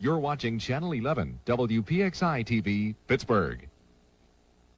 You're watching Channel 11, WPXI TV, Pittsburgh.